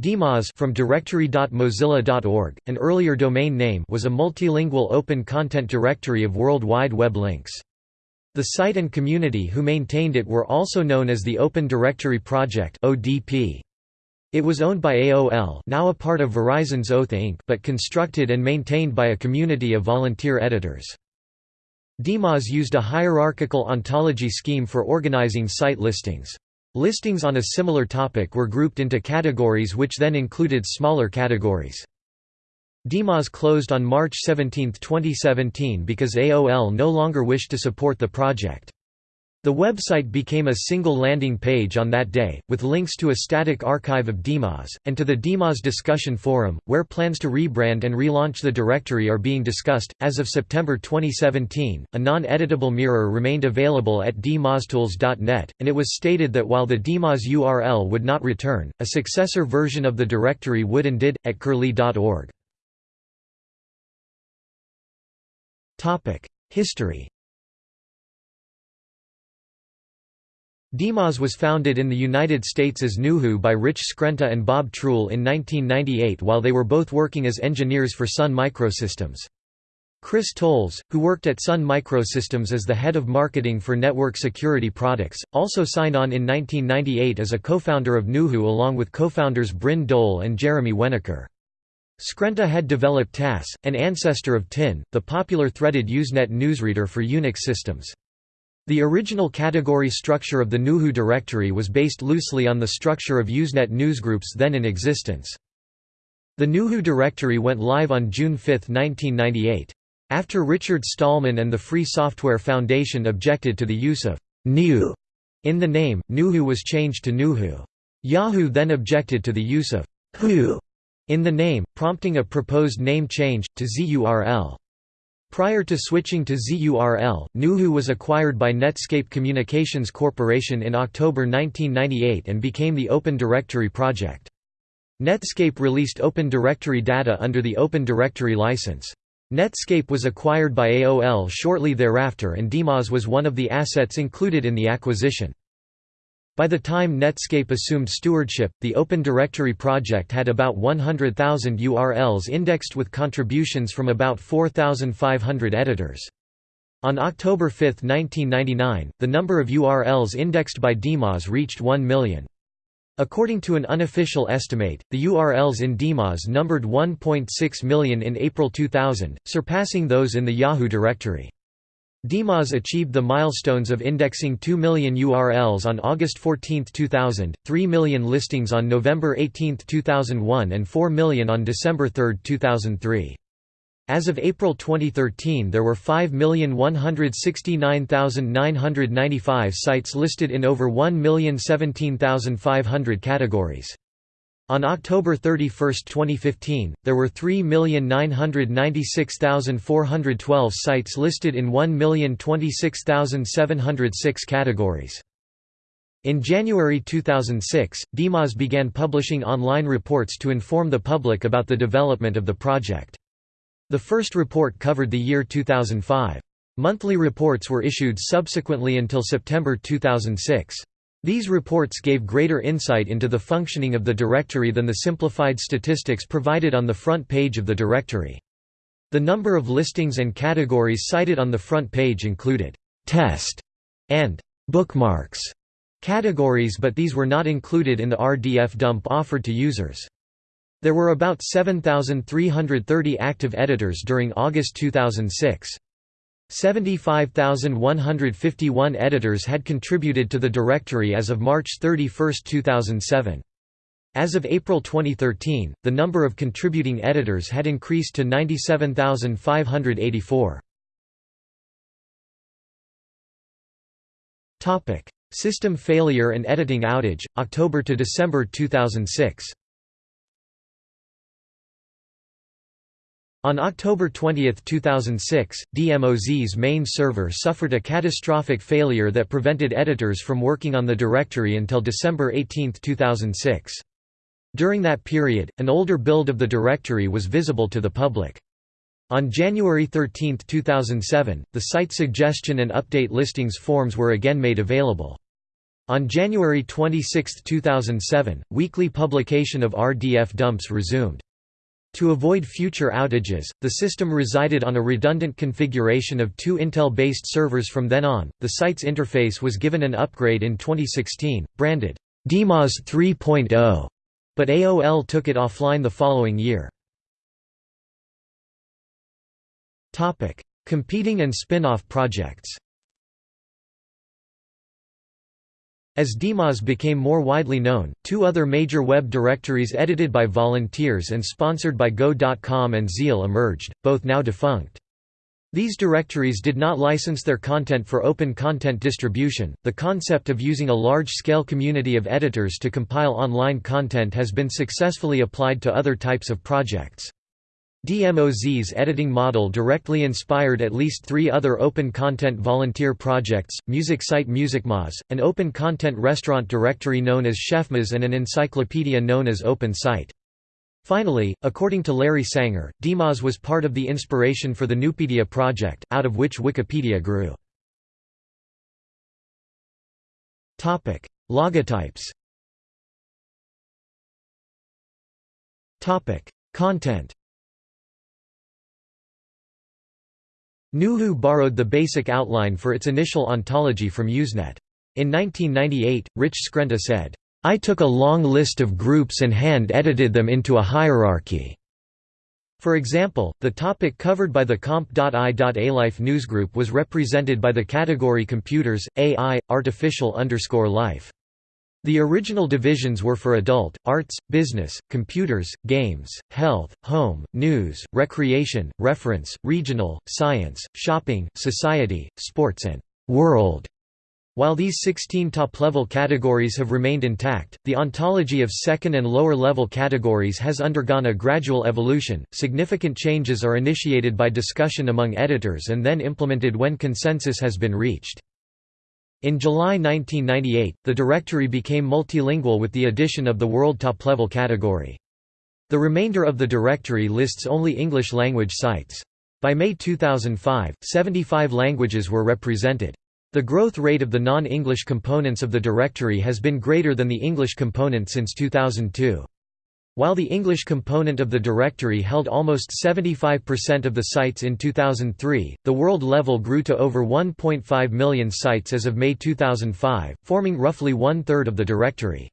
DMOZ from directory.mozilla.org, an earlier domain name was a multilingual open content directory of World Wide Web links. The site and community who maintained it were also known as the Open Directory Project (ODP). It was owned by AOL, now a part of Verizon's Oath Inc., but constructed and maintained by a community of volunteer editors. DMOZ used a hierarchical ontology scheme for organizing site listings. Listings on a similar topic were grouped into categories which then included smaller categories. DMOZ closed on March 17, 2017 because AOL no longer wished to support the project. The website became a single landing page on that day, with links to a static archive of DMOZ, and to the DMOZ discussion forum, where plans to rebrand and relaunch the directory are being discussed. As of September 2017, a non editable mirror remained available at dmoztools.net, and it was stated that while the DMOZ URL would not return, a successor version of the directory would and did, at curlie.org. History DMOZ was founded in the United States as Gnuhoo by Rich Skrenta and Bob Truell in 1998 while they were both working as engineers for Sun Microsystems. Chris Towles, who worked at Sun Microsystems as the head of marketing for network security products, also signed on in 1998 as a co-founder of Gnuhoo along with co-founders Bryn Dole and Jeremy Winokur. Skrenta had developed TASS, an ancestor of TIN, the popular threaded Usenet newsreader for Unix systems. The original category structure of the Gnuhoo directory was based loosely on the structure of Usenet newsgroups then in existence. The Gnuhoo directory went live on June 5, 1998. After Richard Stallman and the Free Software Foundation objected to the use of «Gnu» in the name, Gnuhoo was changed to NewHoo. Yahoo then objected to the use of «who» in the name, prompting a proposed name change, to ZURL. Prior to switching to ZURL, NewHoo was acquired by Netscape Communications Corporation in October 1998 and became the Open Directory project. Netscape released Open Directory data under the Open Directory license. Netscape was acquired by AOL shortly thereafter and DMOZ was one of the assets included in the acquisition. By the time Netscape assumed stewardship, the Open Directory project had about 100,000 URLs indexed with contributions from about 4,500 editors. On October 5, 1999, the number of URLs indexed by DMOZ reached 1 million. According to an unofficial estimate, the URLs in DMOZ numbered 1.6 million in April 2000, surpassing those in the Yahoo directory. DMOZ achieved the milestones of indexing 2 million URLs on August 14, 2000, 3 million listings on November 18, 2001 and 4 million on December 3, 2003. As of April 2013 there were 5,169,995 sites listed in over 1,017,500 categories. On October 31, 2015, there were 3,996,412 sites listed in 1,026,706 categories. In January 2006, DMOZ began publishing online reports to inform the public about the development of the project. The first report covered the year 2005. Monthly reports were issued subsequently until September 2006. These reports gave greater insight into the functioning of the directory than the simplified statistics provided on the front page of the directory. The number of listings and categories cited on the front page included «test» and «bookmarks» categories but these were not included in the RDF dump offered to users. There were about 7,330 active editors during August 2006. 75,151 editors had contributed to the directory as of March 31, 2007. As of April 2013, the number of contributing editors had increased to 97,584. System failure and editing outage, October to December 2006 On October 20, 2006, DMOZ's main server suffered a catastrophic failure that prevented editors from working on the directory until December 18, 2006. During that period, an older build of the directory was visible to the public. On January 13, 2007, the site suggestion and update listings forms were again made available. On January 26, 2007, weekly publication of RDF dumps resumed. To avoid future outages, the system resided on a redundant configuration of two Intel-based servers from then on. The site's interface was given an upgrade in 2016, branded DMOZ 3.0, but AOL took it offline the following year. Topic: Competing and spin-off projects. As DMOZ became more widely known, two other major web directories edited by volunteers and sponsored by Go.com and Zeal emerged, both now defunct. These directories did not license their content for open content distribution. The concept of using a large scale community of editors to compile online content has been successfully applied to other types of projects. DMOZ's editing model directly inspired at least three other open content volunteer projects, music site MusicMoz, an open content restaurant directory known as ChefMoz and an encyclopedia known as OpenSite. Finally, according to Larry Sanger, DMOZ was part of the inspiration for the Nupedia project, out of which Wikipedia grew. Logotypes Content Gnuhoo borrowed the basic outline for its initial ontology from Usenet. In 1998, Rich Skrenta said, I took a long list of groups and hand-edited them into a hierarchy. For example, the topic covered by the comp.ai.alife newsgroup was represented by the category Computers, AI, Artificial underscore life. The original divisions were for adult, arts, business, computers, games, health, home, news, recreation, reference, regional, science, shopping, society, sports and world. While these 16 top-level categories have remained intact, the ontology of second and lower-level categories has undergone a gradual evolution. Significant changes are initiated by discussion among editors and then implemented when consensus has been reached. In July 1998, the directory became multilingual with the addition of the World Top Level category. The remainder of the directory lists only English-language sites. By May 2005, 75 languages were represented. The growth rate of the non-English components of the directory has been greater than the English component since 2002. While the English component of the directory held almost 75% of the sites in 2003, the world level grew to over 1.5 million sites as of May 2005, forming roughly one-third of the directory.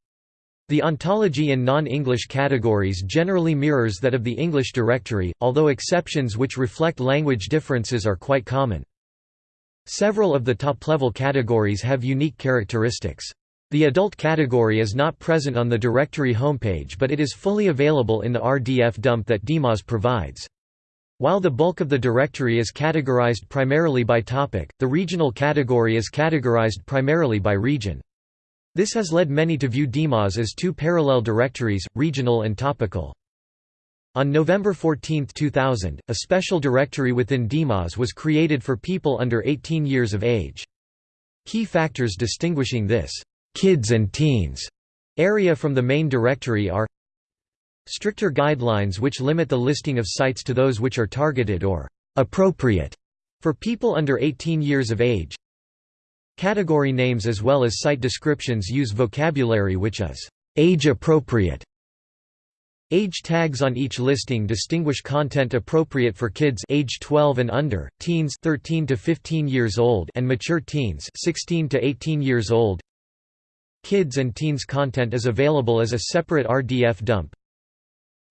The ontology in non-English categories generally mirrors that of the English directory, although exceptions which reflect language differences are quite common. Several of the top-level categories have unique characteristics. The adult category is not present on the directory homepage but it is fully available in the RDF dump that DMOZ provides. While the bulk of the directory is categorized primarily by topic, the regional category is categorized primarily by region. This has led many to view DMOZ as two parallel directories, regional and topical. On November 14, 2000, a special directory within DMOZ was created for people under 18 years of age. Key factors distinguishing this kids and teens area from the main directory are stricter guidelines which limit the listing of sites to those which are targeted or appropriate for people under 18 years of age. Category names as well as site descriptions use vocabulary which is age appropriate. Age tags on each listing distinguish content appropriate for kids age 12 and under, teens 13 to 15 years old and mature teens 16 to 18 years old. Kids and teens content is available as a separate RDF dump.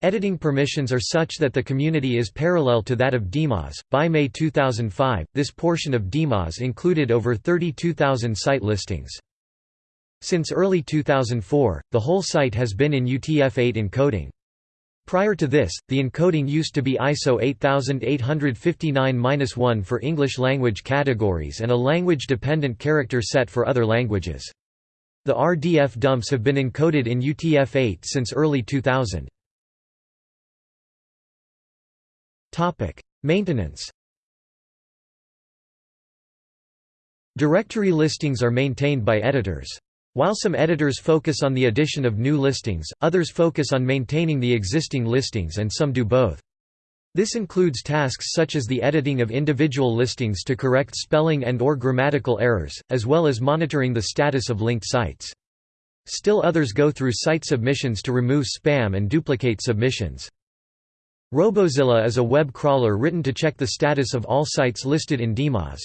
Editing permissions are such that the community is parallel to that of DMOZ. By May 2005, this portion of DMOZ included over 32,000 site listings. Since early 2004, the whole site has been in UTF-8 encoding. Prior to this, the encoding used to be ISO 8859-1 for English language categories and a language-dependent character set for other languages. The RDF dumps have been encoded in UTF-8 since early 2000. Maintenance Directory listings are maintained by editors. While some editors focus on the addition of new listings, others focus on maintaining the existing listings and some do both. This includes tasks such as the editing of individual listings to correct spelling and or grammatical errors, as well as monitoring the status of linked sites. Still others go through site submissions to remove spam and duplicate submissions. Robozilla is a web crawler written to check the status of all sites listed in DMOZ.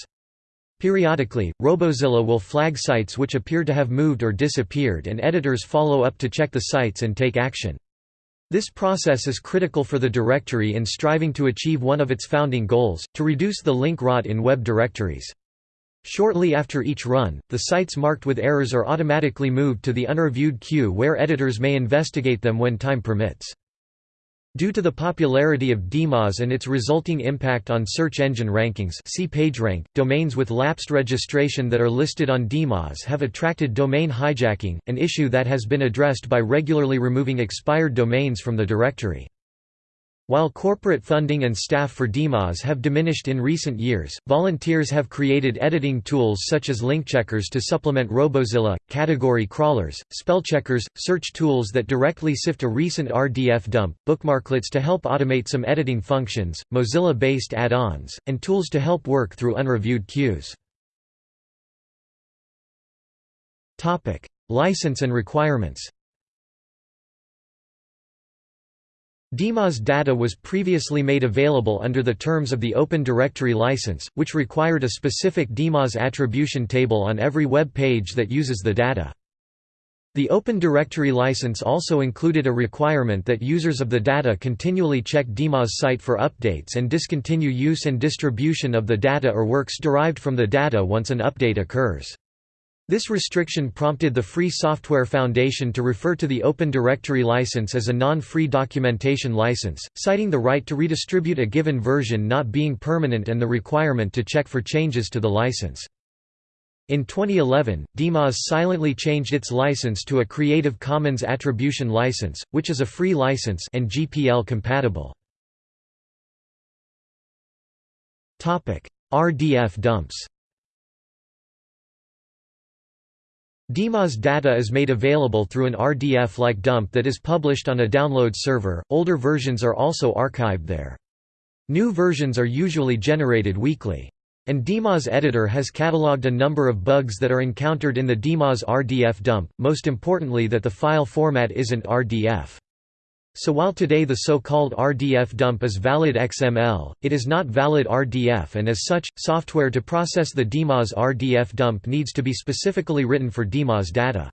Periodically, Robozilla will flag sites which appear to have moved or disappeared and editors follow up to check the sites and take action. This process is critical for the directory in striving to achieve one of its founding goals, to reduce the link rot in web directories. Shortly after each run, the sites marked with errors are automatically moved to the unreviewed queue where editors may investigate them when time permits. Due to the popularity of DMOZ and its resulting impact on search engine rankings see PageRank, domains with lapsed registration that are listed on DMOZ have attracted domain hijacking, an issue that has been addressed by regularly removing expired domains from the directory. While corporate funding and staff for DMOZ have diminished in recent years, volunteers have created editing tools such as link checkers to supplement Robozilla, category crawlers, spell checkers, search tools that directly sift a recent RDF dump, bookmarklets to help automate some editing functions, Mozilla-based add-ons, and tools to help work through unreviewed queues. License and requirements DMOZ data was previously made available under the terms of the Open Directory license, which required a specific DMOZ attribution table on every web page that uses the data. The Open Directory license also included a requirement that users of the data continually check DMOZ site for updates and discontinue use and distribution of the data or works derived from the data once an update occurs. This restriction prompted the Free Software Foundation to refer to the Open Directory license as a non-free documentation license, citing the right to redistribute a given version not being permanent and the requirement to check for changes to the license. In 2011, DMOZ silently changed its license to a Creative Commons Attribution license, which is a free license and GPL compatible. RDF dumps DMOZ data is made available through an RDF-like dump that is published on a download server, older versions are also archived there. New versions are usually generated weekly. And DMOZ editor has catalogued a number of bugs that are encountered in the DMOZ RDF dump, most importantly that the file format isn't RDF. So while today the so-called RDF dump is valid XML, it is not valid RDF and as such, software to process the DMOZ RDF dump needs to be specifically written for DMOZ data.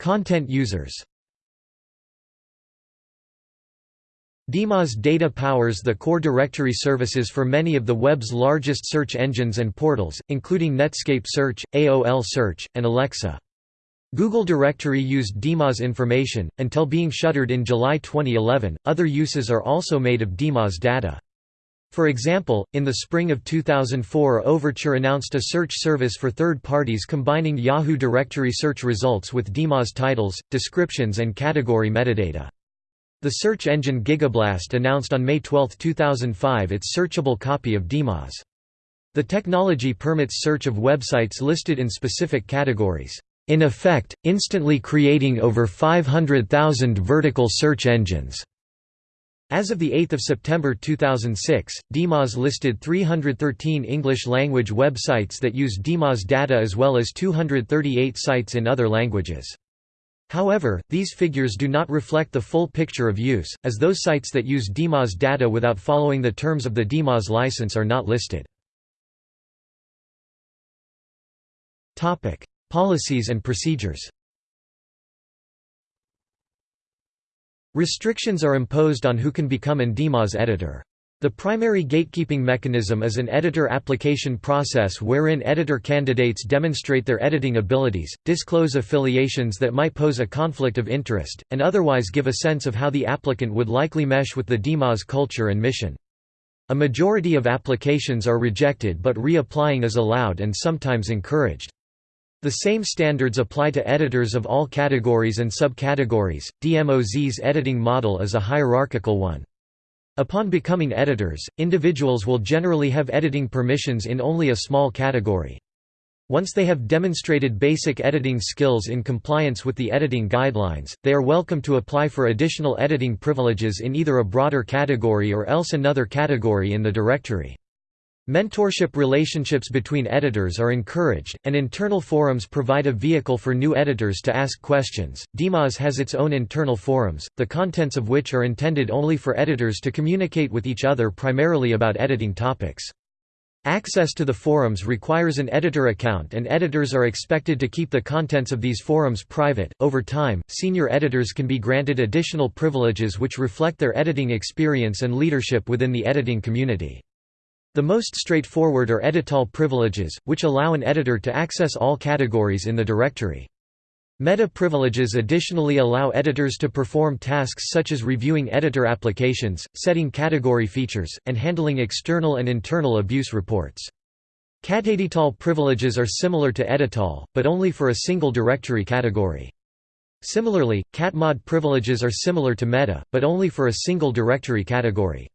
Content users DMOZ data powers the core directory services for many of the web's largest search engines and portals, including Netscape Search, AOL Search, and Alexa. Google Directory used DMOZ information, until being shuttered in July 2011. Other uses are also made of DMOZ data. For example, in the spring of 2004 Overture announced a search service for third parties combining Yahoo directory search results with DMOZ titles, descriptions and category metadata. The search engine Gigablast announced on May 12, 2005 its searchable copy of DMOZ. The technology permits search of websites listed in specific categories in effect, instantly creating over 500,000 vertical search engines. As of 8 September 2006, DMOZ listed 313 English-language websites that use DMOZ data as well as 238 sites in other languages. However, these figures do not reflect the full picture of use, as those sites that use DMOZ data without following the terms of the DMOZ license are not listed. Policies and procedures Restrictions are imposed on who can become an editor. The primary gatekeeping mechanism is an editor application process wherein editor candidates demonstrate their editing abilities, disclose affiliations that might pose a conflict of interest, and otherwise give a sense of how the applicant would likely mesh with the DMOZ culture and mission. A majority of applications are rejected but reapplying is allowed and sometimes encouraged. The same standards apply to editors of all categories and subcategories. DMOZ's editing model is a hierarchical one. Upon becoming editors, individuals will generally have editing permissions in only a small category. Once they have demonstrated basic editing skills in compliance with the editing guidelines, they are welcome to apply for additional editing privileges in either a broader category or else another category in the directory. Mentorship relationships between editors are encouraged, and internal forums provide a vehicle for new editors to ask questions. DMOZ has its own internal forums, the contents of which are intended only for editors to communicate with each other primarily about editing topics. Access to the forums requires an editor account and editors are expected to keep the contents of these forums private. Over time, senior editors can be granted additional privileges which reflect their editing experience and leadership within the editing community. The most straightforward are edital privileges, which allow an editor to access all categories in the directory. Meta privileges additionally allow editors to perform tasks such as reviewing editor applications, setting category features, and handling external and internal abuse reports. Catedital privileges are similar to edital, but only for a single directory category. Similarly, catmod privileges are similar to meta, but only for a single directory category.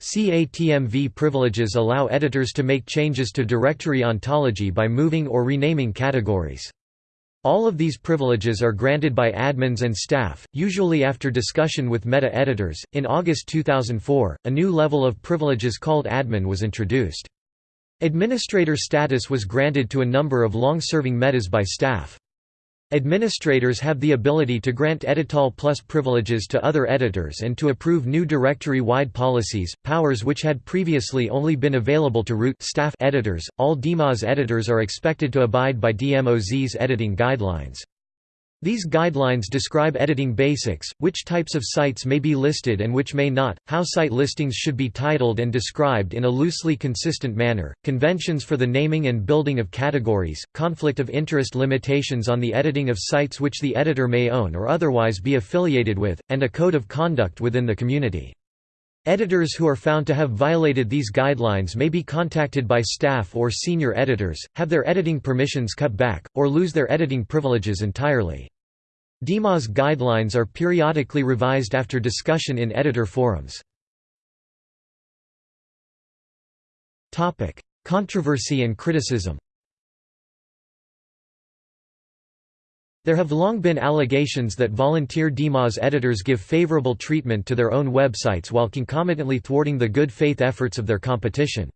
CATMV privileges allow editors to make changes to directory ontology by moving or renaming categories. All of these privileges are granted by admins and staff, usually after discussion with meta editors. In August 2004, a new level of privileges called admin was introduced. Administrator status was granted to a number of long-serving metas by staff. Administrators have the ability to grant edital plus privileges to other editors and to approve new directory-wide policies, powers which had previously only been available to root staff editors. All DMOZ editors are expected to abide by DMOZ's editing guidelines. These guidelines describe editing basics, which types of sites may be listed and which may not, how site listings should be titled and described in a loosely consistent manner, conventions for the naming and building of categories, conflict of interest limitations on the editing of sites which the editor may own or otherwise be affiliated with, and a code of conduct within the community. Editors who are found to have violated these guidelines may be contacted by staff or senior editors, have their editing permissions cut back, or lose their editing privileges entirely. DMOZ guidelines are periodically revised after discussion in editor forums. Controversy and criticism There have long been allegations that volunteer DMOZ editors give favorable treatment to their own websites while concomitantly thwarting the good faith efforts of their competition.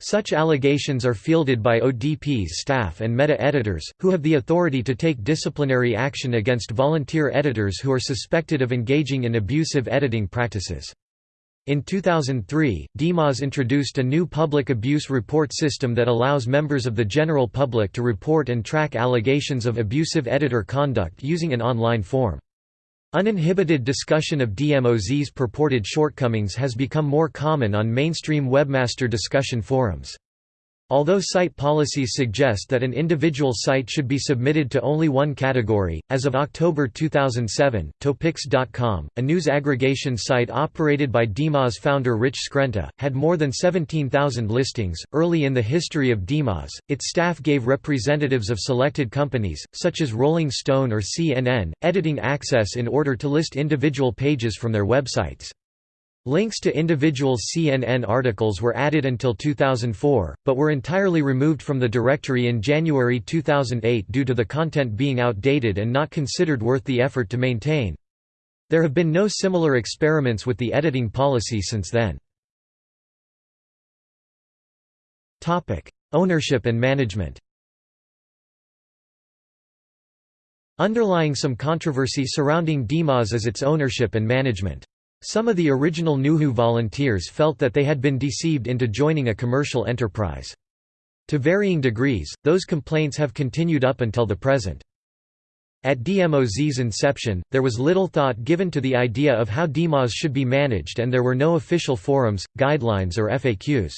Such allegations are fielded by ODP's staff and meta-editors, who have the authority to take disciplinary action against volunteer editors who are suspected of engaging in abusive editing practices. In 2003, DMOZ introduced a new public abuse report system that allows members of the general public to report and track allegations of abusive editor conduct using an online form. Uninhibited discussion of DMOZ's purported shortcomings has become more common on mainstream webmaster discussion forums. Although site policies suggest that an individual site should be submitted to only one category, as of October 2007, Topix.com, a news aggregation site operated by DMOZ founder Rich Skrenta, had more than 17,000 listings. Early in the history of DMOZ, its staff gave representatives of selected companies, such as Rolling Stone or CNN, editing access in order to list individual pages from their websites. Links to individual CNN articles were added until 2004, but were entirely removed from the directory in January 2008 due to the content being outdated and not considered worth the effort to maintain. There have been no similar experiments with the editing policy since then. Ownership and management Underlying some controversy surrounding DMOZ is its ownership and management. Some of the original Gnuhoo volunteers felt that they had been deceived into joining a commercial enterprise. To varying degrees, those complaints have continued up until the present. At DMOZ's inception, there was little thought given to the idea of how DMOZ should be managed and there were no official forums, guidelines or FAQs.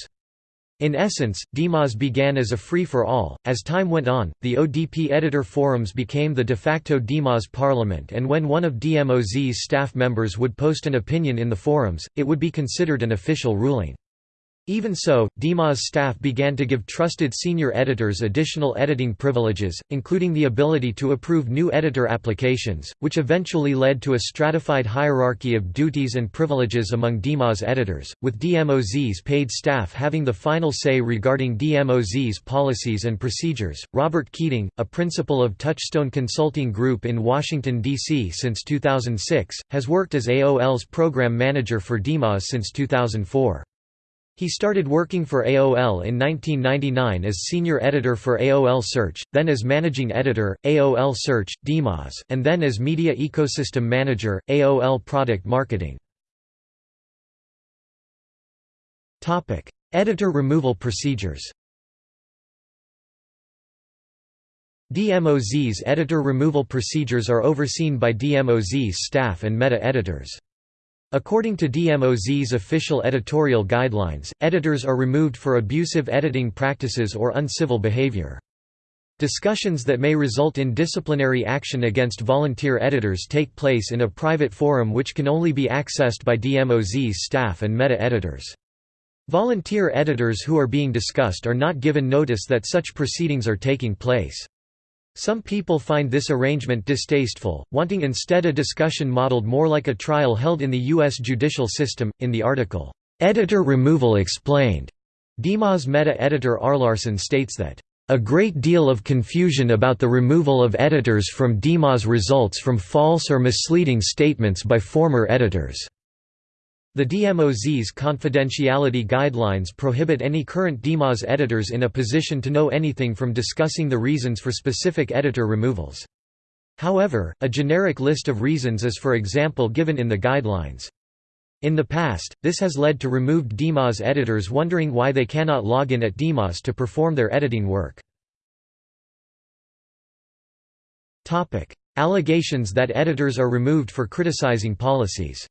In essence, DMOZ began as a free-for-all. As time went on, the ODP editor forums became the de facto DMOZ parliament and when one of DMOZ's staff members would post an opinion in the forums, it would be considered an official ruling. Even so, DMOZ's staff began to give trusted senior editors additional editing privileges, including the ability to approve new editor applications, which eventually led to a stratified hierarchy of duties and privileges among DMOZ's editors, with DMOZ's paid staff having the final say regarding DMOZ's policies and procedures. Robert Keating, a principal of Touchstone Consulting Group in Washington, D.C. since 2006, has worked as AOL's program manager for DMOZ since 2004. He started working for AOL in 1999 as senior editor for AOL Search, then as managing editor, AOL Search, DMOZ, and then as media ecosystem manager, AOL Product Marketing. Editor removal procedures DMOZ's editor removal procedures are overseen by DMOZ's staff and meta-editors. According to DMOZ's official editorial guidelines, editors are removed for abusive editing practices or uncivil behavior. Discussions that may result in disciplinary action against volunteer editors take place in a private forum which can only be accessed by DMOZ's staff and meta-editors. Volunteer editors who are being discussed are not given notice that such proceedings are taking place. Some people find this arrangement distasteful, wanting instead a discussion modeled more like a trial held in the U.S. judicial system. In the article, Editor Removal Explained, DMOZ meta-editor Arlarson states that, a great deal of confusion about the removal of editors from DMOZ results from false or misleading statements by former editors. The DMOZ's confidentiality guidelines prohibit any current DMOZ editors in a position to know anything from discussing the reasons for specific editor removals. However, a generic list of reasons is for example given in the guidelines. In the past, this has led to removed DMOZ editors wondering why they cannot log in at DMOZ to perform their editing work. Allegations that editors are removed for criticizing policies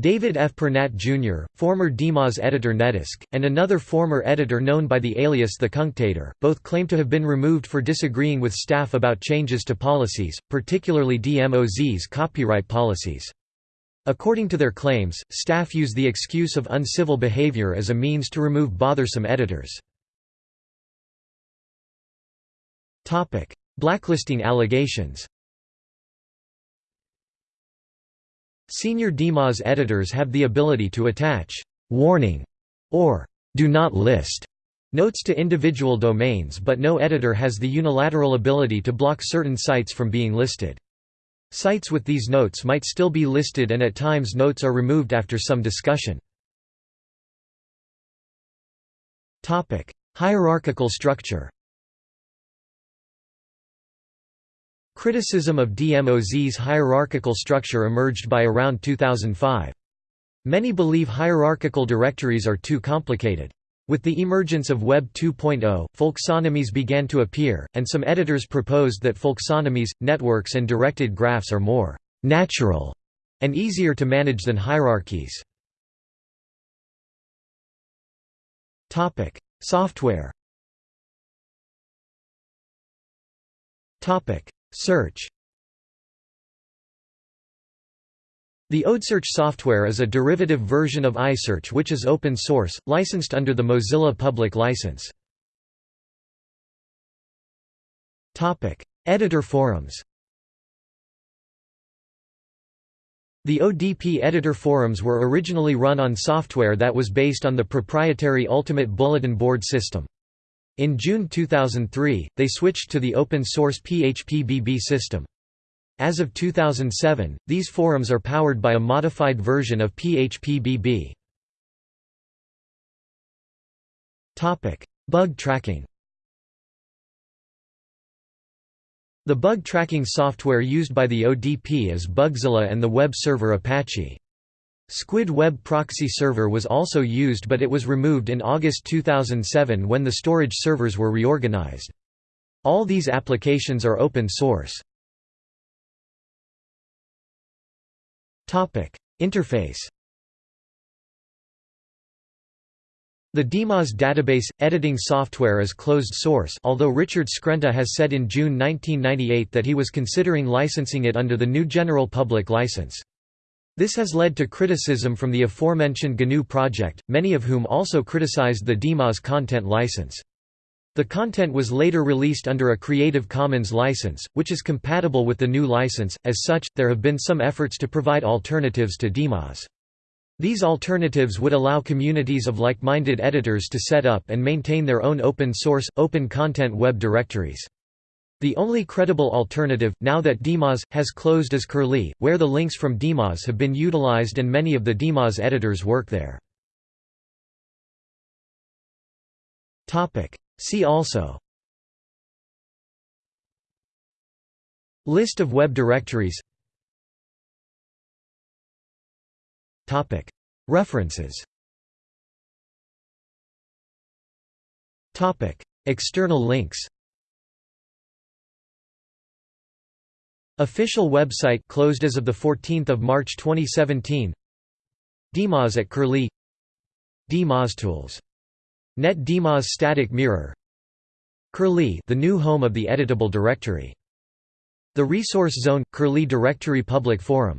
David F. Pernat Jr., former DMOZ editor Netesq, and another former editor known by the alias The Cunctator, both claim to have been removed for disagreeing with staff about changes to policies, particularly DMOZ's copyright policies. According to their claims, staff use the excuse of uncivil behavior as a means to remove bothersome editors. Blacklisting allegations Senior DMOZ editors have the ability to attach «warning» or «do not list» notes to individual domains but no editor has the unilateral ability to block certain sites from being listed. Sites with these notes might still be listed and at times notes are removed after some discussion. Hierarchical structure Criticism of DMOZ's hierarchical structure emerged by around 2005. Many believe hierarchical directories are too complicated. With the emergence of Web 2.0, folksonomies began to appear, and some editors proposed that folksonomies, networks and directed graphs are more «natural» and easier to manage than hierarchies. Software Search The ODPSearch software is a derivative version of iSearch which is open source, licensed under the Mozilla Public License. Editor forums The ODP editor forums were originally run on software that was based on the proprietary Ultimate Bulletin Board system. In June 2003, they switched to the open-source PHPBB system. As of 2007, these forums are powered by a modified version of PHPBB. Bug tracking The bug tracking software used by the ODP is Bugzilla and the web server Apache. Squid Web Proxy Server was also used but it was removed in August 2007 when the storage servers were reorganized. All these applications are open source. Interface The DMOZ database editing software is closed source although Richard Skrenta has said in June 1998 that he was considering licensing it under the GNU General Public License. This has led to criticism from the aforementioned GNU project, many of whom also criticized the DMOZ content license. The content was later released under a Creative Commons license, which is compatible with the new license. As such, there have been some efforts to provide alternatives to DMOZ. These alternatives would allow communities of like-minded editors to set up and maintain their own open-source, open-content web directories. The only credible alternative, now that DMOZ, has closed is Curlie, where the links from DMOZ have been utilized and many of the DMOZ editors work there. See also. List of web directories. References. External links Official website closed as of the 14th of March 2017 DMOZ at Curlie DMOZtools. Net DMOZ static mirror Curlie the new home of the editable directory. The Resource Zone – Curlie Directory Public Forum